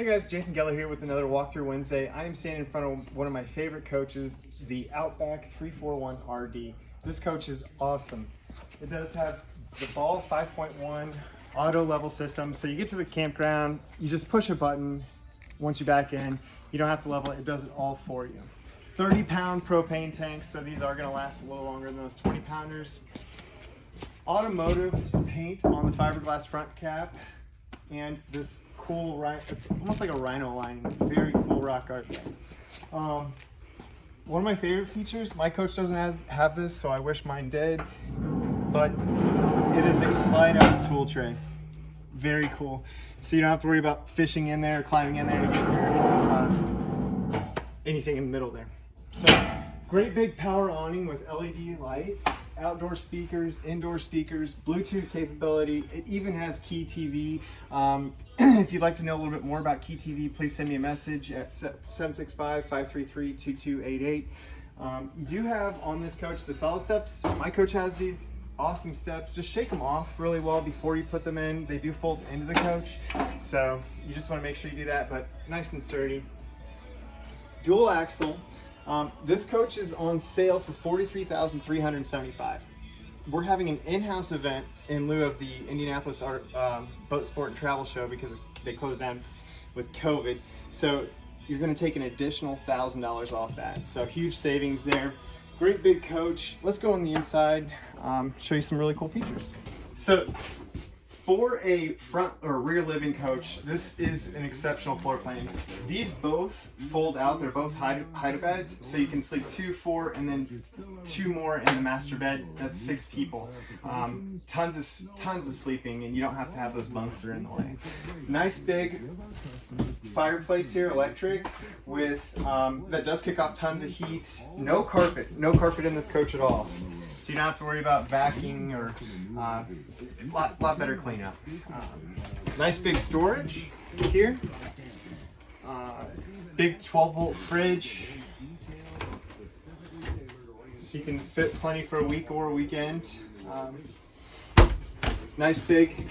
Hey guys, Jason Geller here with another Walkthrough Wednesday. I am standing in front of one of my favorite coaches, the Outback 341 RD. This coach is awesome. It does have the ball 5.1 auto level system. So you get to the campground, you just push a button. Once you back in, you don't have to level it, it does it all for you. 30 pound propane tanks, so these are gonna last a little longer than those 20 pounders. Automotive paint on the fiberglass front cap and this cool, right? it's almost like a rhino lining, very cool rock art. Um, one of my favorite features, my coach doesn't have, have this, so I wish mine did, but it is a slide out tool tray. Very cool. So you don't have to worry about fishing in there, climbing in there to get your, uh, anything in the middle there. So Great big power awning with LED lights, outdoor speakers, indoor speakers, Bluetooth capability. It even has Key TV. Um, if you'd like to know a little bit more about Key TV, please send me a message at 765-533-2288. Um, you do have on this coach the solid steps. My coach has these awesome steps. Just shake them off really well before you put them in. They do fold into the coach. So you just want to make sure you do that, but nice and sturdy. Dual axle. Um, this coach is on sale for 43375 We're having an in-house event in lieu of the Indianapolis Art, um, Boat Sport and Travel Show because they closed down with COVID. So you're going to take an additional $1,000 off that. So huge savings there. Great big coach. Let's go on the inside, um, show you some really cool features. So for a front or rear living coach, this is an exceptional floor plan. These both fold out. They're both hide, hide beds, so you can sleep two, four, and then two more in the master bed. That's six people. Um, tons of tons of sleeping, and you don't have to have those bunks that are in the way. Nice big fireplace here, electric, with um, that does kick off tons of heat. No carpet, no carpet in this coach at all. You don't have to worry about backing or a uh, lot, lot better cleanup. Um, nice big storage here. Uh, big 12 volt fridge. So you can fit plenty for a week or a weekend. Um, nice big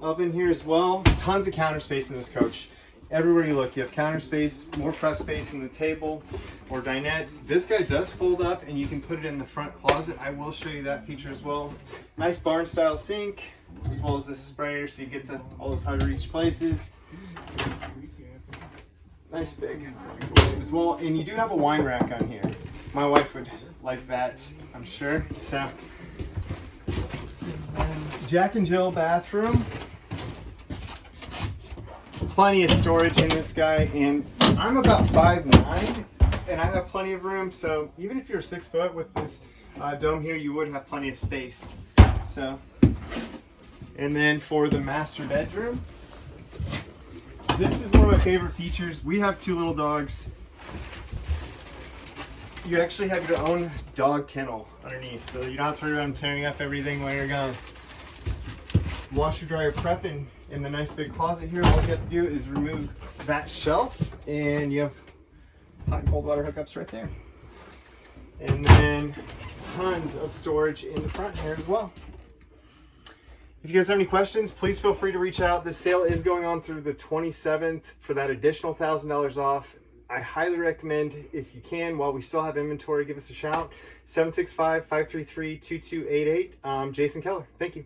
oven here as well. Tons of counter space in this coach everywhere you look, you have counter space, more prep space in the table or dinette. This guy does fold up and you can put it in the front closet. I will show you that feature as well. Nice barn style sink, as well as this sprayer so you get to all those hard to reach places. Nice big as well. And you do have a wine rack on here. My wife would like that, I'm sure. So, Jack and Jill bathroom plenty of storage in this guy and I'm about five nine, and I have plenty of room so even if you're six foot with this uh, dome here you would have plenty of space. So and then for the master bedroom this is one of my favorite features. We have two little dogs. You actually have your own dog kennel underneath so you don't have to worry about tearing up everything while you're gone. Washer dryer prep and in the nice big closet here, all you have to do is remove that shelf and you have hot and cold water hookups right there. And then tons of storage in the front here as well. If you guys have any questions, please feel free to reach out. This sale is going on through the 27th for that additional $1,000 off. I highly recommend, if you can, while we still have inventory, give us a shout. 765-533-2288. Um, Jason Keller. Thank you.